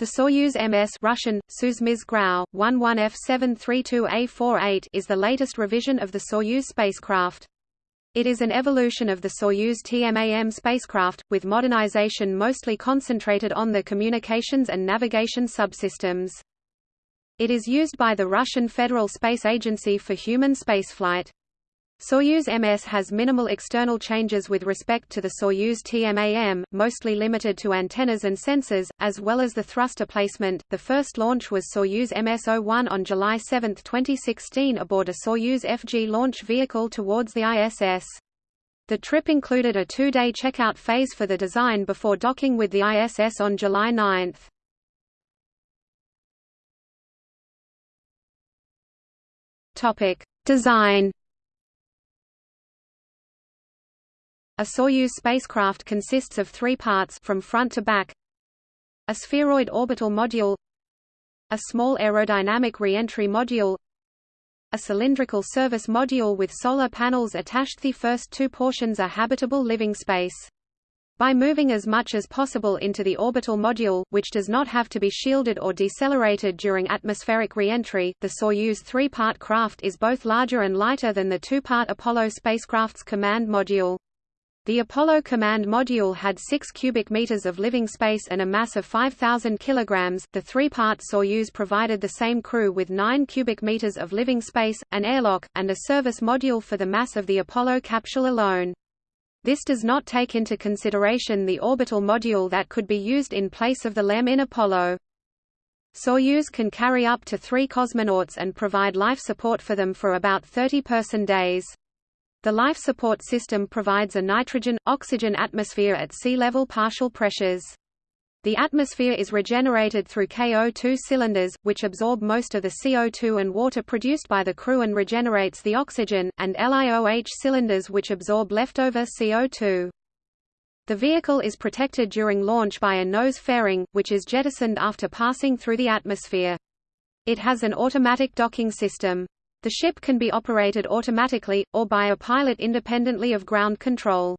The Soyuz MS Russian, Suzmiz Grau, 11F732A48 is the latest revision of the Soyuz spacecraft. It is an evolution of the Soyuz TMA-M spacecraft, with modernization mostly concentrated on the communications and navigation subsystems. It is used by the Russian Federal Space Agency for human spaceflight. Soyuz MS has minimal external changes with respect to the Soyuz TMA-M, mostly limited to antennas and sensors, as well as the thruster placement. The first launch was Soyuz MS-01 on July 7, 2016 aboard a Soyuz FG launch vehicle towards the ISS. The trip included a two-day checkout phase for the design before docking with the ISS on July 9. Topic: Design A Soyuz spacecraft consists of three parts from front to back a spheroid orbital module a small aerodynamic reentry module a cylindrical service module with solar panels attached the first two portions are habitable living space. By moving as much as possible into the orbital module, which does not have to be shielded or decelerated during atmospheric reentry, the Soyuz three-part craft is both larger and lighter than the two-part Apollo spacecraft's command module. The Apollo Command Module had 6 cubic meters of living space and a mass of 5,000 kilograms. The three-part Soyuz provided the same crew with 9 cubic meters of living space, an airlock, and a service module for the mass of the Apollo capsule alone. This does not take into consideration the orbital module that could be used in place of the LEM in Apollo. Soyuz can carry up to three cosmonauts and provide life support for them for about 30 person days. The life support system provides a nitrogen-oxygen atmosphere at sea level partial pressures. The atmosphere is regenerated through KO2 cylinders, which absorb most of the CO2 and water produced by the crew and regenerates the oxygen, and LiOH cylinders which absorb leftover CO2. The vehicle is protected during launch by a nose fairing, which is jettisoned after passing through the atmosphere. It has an automatic docking system. The ship can be operated automatically, or by a pilot independently of ground control.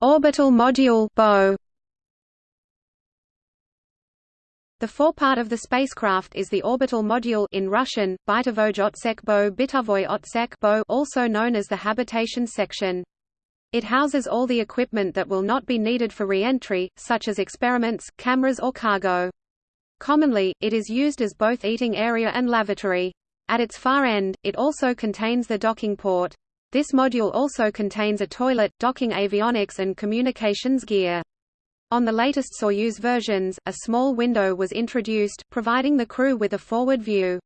Orbital Module (BO). The forepart of the spacecraft is the orbital module in Russian, Bytovoj otsek bo Bitavoy otsek bo also known as the habitation section. It houses all the equipment that will not be needed for re-entry, such as experiments, cameras or cargo. Commonly, it is used as both eating area and lavatory. At its far end, it also contains the docking port. This module also contains a toilet, docking avionics and communications gear. On the latest Soyuz versions, a small window was introduced, providing the crew with a forward view.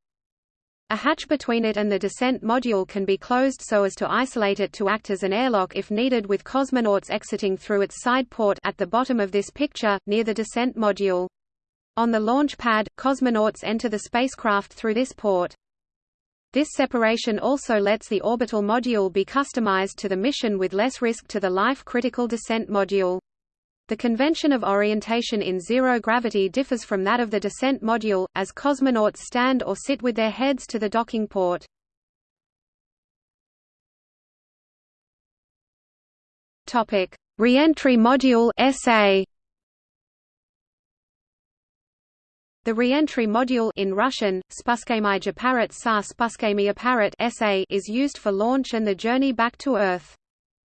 A hatch between it and the descent module can be closed so as to isolate it to act as an airlock if needed with cosmonauts exiting through its side port at the bottom of this picture, near the descent module. On the launch pad, cosmonauts enter the spacecraft through this port. This separation also lets the orbital module be customized to the mission with less risk to the life-critical descent module. The convention of orientation in zero gravity differs from that of the descent module, as cosmonauts stand or sit with their heads to the docking port. Re-entry module SA The reentry module in Russian, sa SA is used for launch and the journey back to Earth.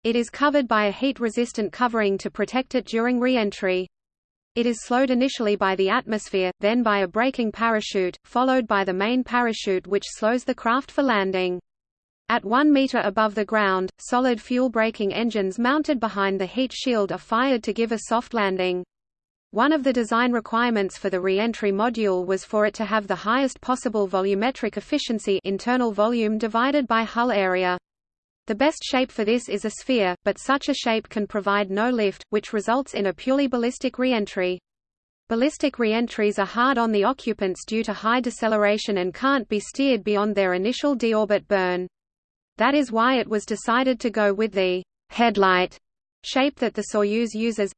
It is covered by a heat-resistant covering to protect it during reentry. It is slowed initially by the atmosphere, then by a braking parachute, followed by the main parachute which slows the craft for landing. At 1 meter above the ground, solid fuel braking engines mounted behind the heat shield are fired to give a soft landing. One of the design requirements for the re-entry module was for it to have the highest possible volumetric efficiency internal volume divided by hull area. The best shape for this is a sphere, but such a shape can provide no lift, which results in a purely ballistic re-entry. Ballistic re-entries are hard on the occupants due to high deceleration and can't be steered beyond their initial deorbit burn. That is why it was decided to go with the headlight shape that the Soyuz uses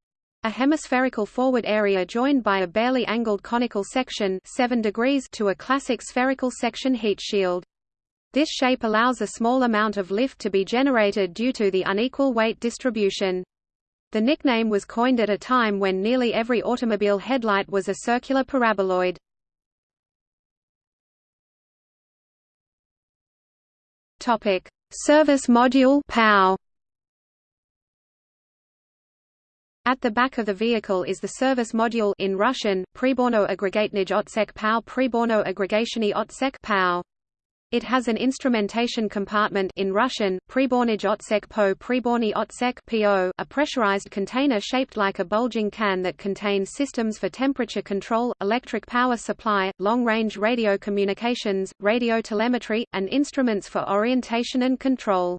a hemispherical forward area joined by a barely angled conical section 7 degrees to a classic spherical section heat shield. This shape allows a small amount of lift to be generated due to the unequal weight distribution. The nickname was coined at a time when nearly every automobile headlight was a circular paraboloid. Topic: Service Module. At the back of the vehicle is the service module in Russian, Priborno aggregatnij otsek POW Priborno aggregationy otsek POW. It has an instrumentation compartment in Russian, Pribornij otsek po Priborny otsek po, a pressurized container shaped like a bulging can that contains systems for temperature control, electric power supply, long-range radio communications, radio telemetry, and instruments for orientation and control.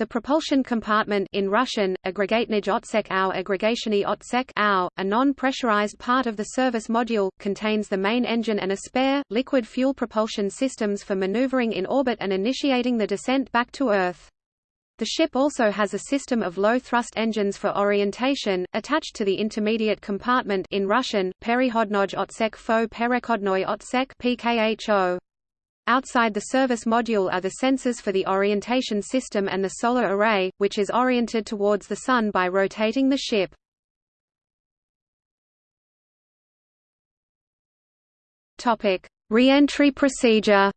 The propulsion compartment in Russian, au aggregationy otsek au, a non-pressurized part of the service module, contains the main engine and a spare, liquid fuel propulsion systems for maneuvering in orbit and initiating the descent back to Earth. The ship also has a system of low-thrust engines for orientation, attached to the intermediate compartment in Russian, perihodnoj otsek fo perekodnoy otsek pkho. Outside the service module are the sensors for the orientation system and the solar array, which is oriented towards the Sun by rotating the ship. Re-entry procedure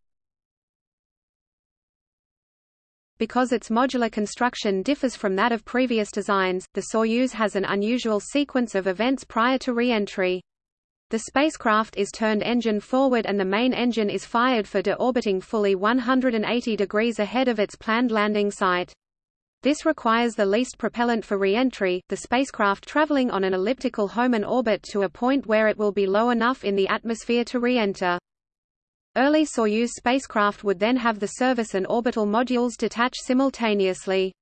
Because its modular construction differs from that of previous designs, the Soyuz has an unusual sequence of events prior to re-entry. The spacecraft is turned engine forward and the main engine is fired for deorbiting fully 180 degrees ahead of its planned landing site. This requires the least propellant for re-entry, the spacecraft traveling on an elliptical Hohmann orbit to a point where it will be low enough in the atmosphere to re-enter. Early Soyuz spacecraft would then have the service and orbital modules detach simultaneously.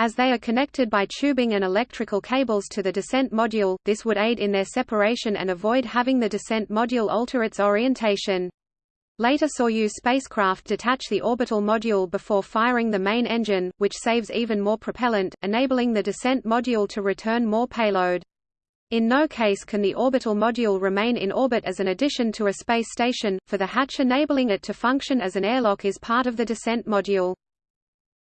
As they are connected by tubing and electrical cables to the descent module, this would aid in their separation and avoid having the descent module alter its orientation. Later Soyuz spacecraft detach the orbital module before firing the main engine, which saves even more propellant, enabling the descent module to return more payload. In no case can the orbital module remain in orbit as an addition to a space station, for the hatch enabling it to function as an airlock is part of the descent module.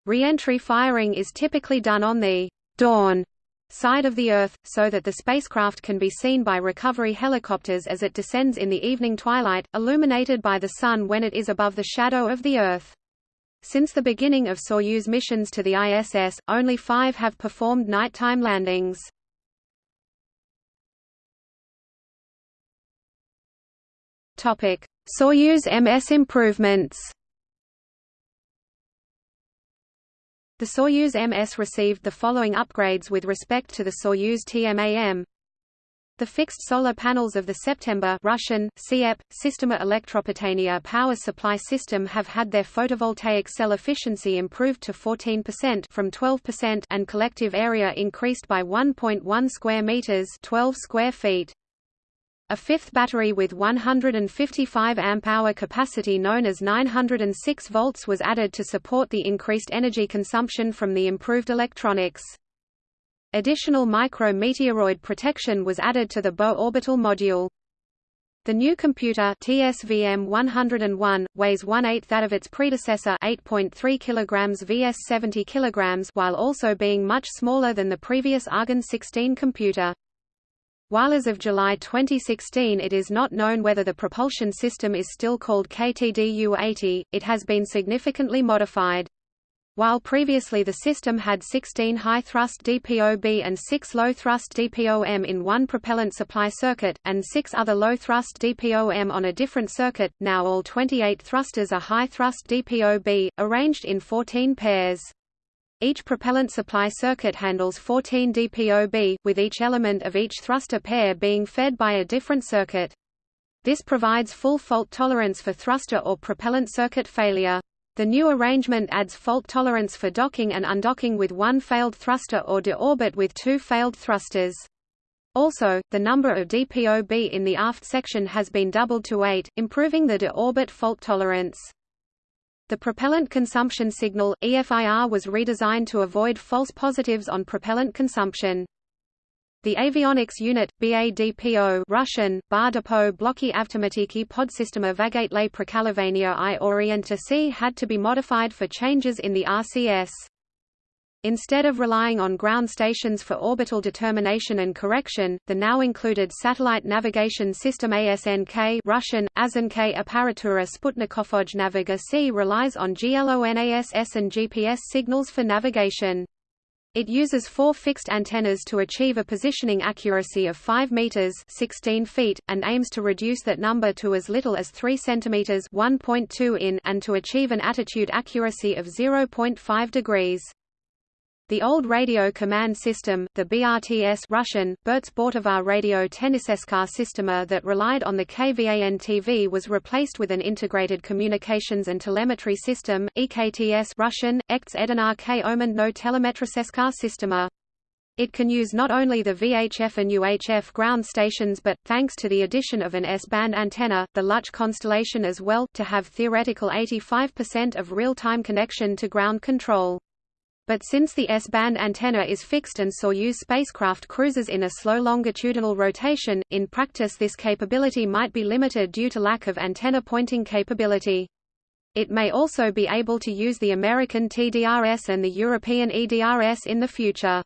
Re-entry firing is typically done on the dawn side of the Earth, so that the spacecraft can be seen by recovery helicopters as it descends in the evening twilight, illuminated by the Sun when it is above the shadow of the Earth. Since the beginning of Soyuz missions to the ISS, only five have performed nighttime landings. Soyuz MS improvements The Soyuz MS received the following upgrades with respect to the Soyuz TMA-M. The fixed solar panels of the September Russian, SIEP, Systema Elektropitania power supply system have had their photovoltaic cell efficiency improved to 14% from 12% and collective area increased by 1.1 square meters 12 square feet. A fifth battery with 155 amp-hour capacity known as 906 volts was added to support the increased energy consumption from the improved electronics. Additional micro-meteoroid protection was added to the bow orbital module. The new computer TSVM 101 weighs one-eighth that of its predecessor 8.3 kg vs 70 kg while also being much smaller than the previous Argon 16 computer. While as of July 2016 it is not known whether the propulsion system is still called KTDU-80, it has been significantly modified. While previously the system had 16 high-thrust DPOB and 6 low-thrust DPOM in one propellant supply circuit, and 6 other low-thrust DPOM on a different circuit, now all 28 thrusters are high-thrust DPOB, arranged in 14 pairs. Each propellant supply circuit handles 14 dPoB, with each element of each thruster pair being fed by a different circuit. This provides full fault tolerance for thruster or propellant circuit failure. The new arrangement adds fault tolerance for docking and undocking with one failed thruster or deorbit with two failed thrusters. Also, the number of DPOB in the aft section has been doubled to 8, improving the deorbit fault tolerance. The propellant consumption signal, EFIR was redesigned to avoid false positives on propellant consumption. The avionics unit, BADPO Russian, Bar Blocky Avtomatiki Podsystema Vagatle Prekalovania i Orienta C had to be modified for changes in the RCS. Instead of relying on ground stations for orbital determination and correction, the now included Satellite Navigation System ASNK Russian, ASNK Apparatura Sputnikovoj Naviga C relies on GLONASS and GPS signals for navigation. It uses four fixed antennas to achieve a positioning accuracy of 5 meters (16 feet) and aims to reduce that number to as little as 3 centimeters (1.2 in) and to achieve an attitude accuracy of 0.5 degrees. The old radio command system, the BRTS Russian, Bertsbortovar radio Tenniseska Sistema that relied on the KVAN-TV was replaced with an integrated communications and telemetry system, EKTS Russian, Ekts Edinar K no Telemetriseska Sistema. It can use not only the VHF and UHF ground stations but, thanks to the addition of an S-band antenna, the Luch constellation as well, to have theoretical 85% of real-time connection to ground control. But since the S-band antenna is fixed and Soyuz spacecraft cruises in a slow longitudinal rotation, in practice this capability might be limited due to lack of antenna pointing capability. It may also be able to use the American TDRS and the European EDRS in the future.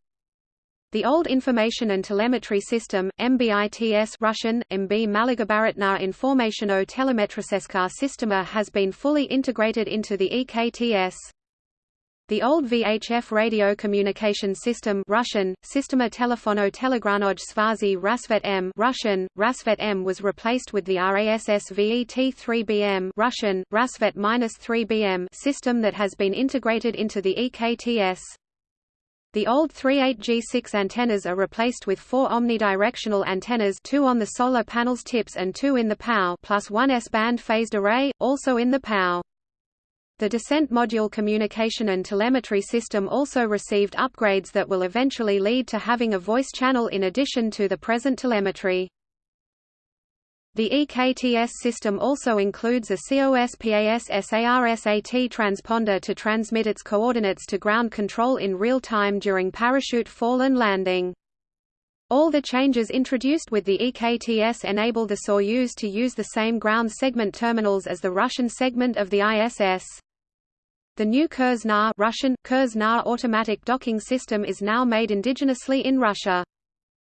The old Information and Telemetry System, MBITS Russian, MB Maligabaritna Informationo Telemetriseska Sistema has been fully integrated into the EKTS. The old VHF radio communication system Russian, Sistema Telefono Telegranoj Svazi Rasvet M Russian, Rasvet M was replaced with the RASS VET-3BM Russian, Rasvet-3BM system that has been integrated into the EKTS. The old 38G6 antennas are replaced with four omnidirectional antennas two on the solar panel's tips and two in the POW plus one S-band phased array, also in the POW. The descent module communication and telemetry system also received upgrades that will eventually lead to having a voice channel in addition to the present telemetry. The EKTS system also includes a COSPAS-SARSAT transponder to transmit its coordinates to ground control in real time during parachute fall and landing. All the changes introduced with the EKTS enable the Soyuz to use the same ground segment terminals as the Russian segment of the ISS. The new Kurs-NA Russian, Kurs-NA automatic docking system is now made indigenously in Russia.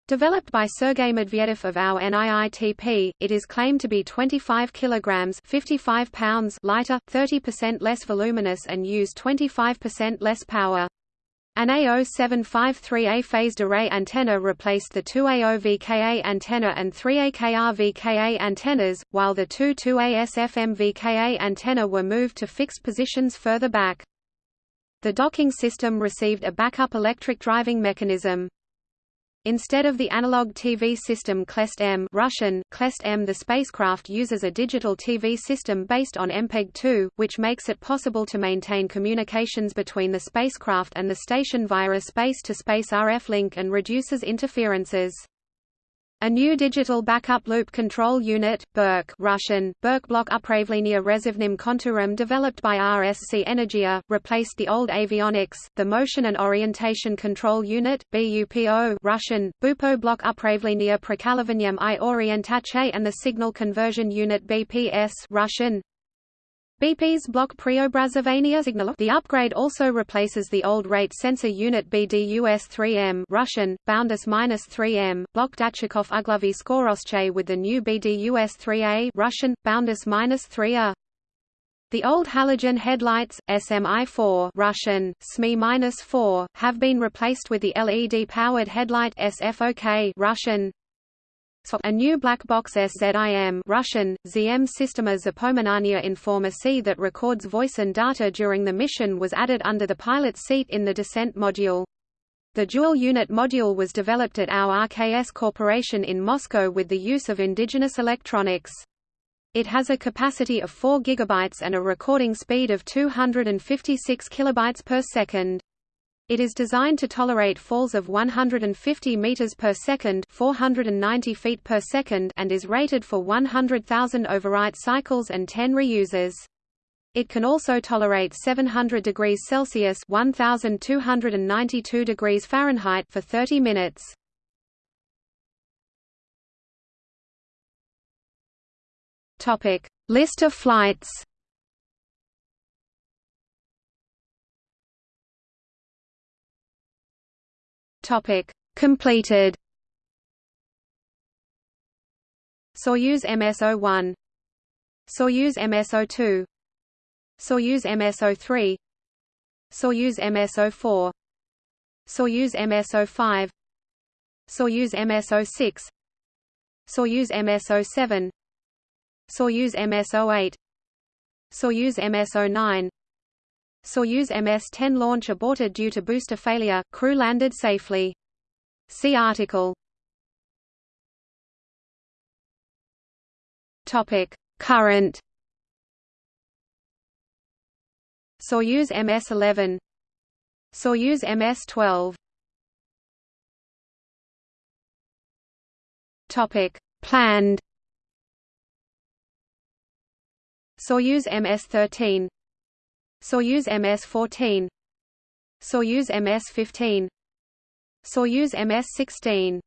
Developed by Sergei Medvedev of our NIITP, it is claimed to be 25 kilograms 55 pounds lighter, 30% less voluminous and use 25% less power. An A0753A phased array antenna replaced the two AO-VKA antenna and three AKR-VKA antennas, while the two 2AS-FM-VKA antenna were moved to fixed positions further back. The docking system received a backup electric driving mechanism. Instead of the analog TV system Klest M Russian, Klest M the spacecraft uses a digital TV system based on MPEG-2, which makes it possible to maintain communications between the spacecraft and the station via a space-to-space -space RF link and reduces interferences. A new digital backup loop control unit, BERC Russian, Berkblok Upravlenia Rezivnim Konturum developed by RSC Energia, replaced the old avionics, the motion and orientation control unit, BUPO Russian, Bupo Block Upravlenia Prekalovanium i Orientache and the signal conversion unit BPS Russian, BP's block preobrazovania. The upgrade also replaces the old rate sensor unit BDUS-3M Russian, Boundus-3M, block Dachikov Uglovy Skorosche with the new BDUS-3A Russian, Boundus-3A. The old halogen headlights, SMI-4 Russian, SMI-4, have been replaced with the LED-powered headlight SFOK Russian, a new black box SZIM Russian, ZM Sistema Zapominania Informacy that records voice and data during the mission was added under the pilot's seat in the descent module. The dual-unit module was developed at our RKS Corporation in Moscow with the use of indigenous electronics. It has a capacity of 4 GB and a recording speed of 256 kilobytes per second. It is designed to tolerate falls of 150 meters per second, 490 feet per second, and is rated for 100,000 overwrite cycles and 10 reuses. It can also tolerate 700 degrees Celsius (1292 degrees Fahrenheit) for 30 minutes. Topic: List of flights. Topic: Completed. Soyuz MS-01 Soyuz MS-02 Soyuz MS-03 Soyuz MS-04 Soyuz MS-05 Soyuz MS-06 Soyuz MS-07 Soyuz MS-08 Soyuz MS-09 Soyuz MS-10 launch aborted due to booster failure, crew landed safely. See article. Topic: Current. Soyuz MS-11 Soyuz MS-12 Topic: Planned. Soyuz MS-13 Soyuz MS-14 Soyuz MS-15 Soyuz MS-16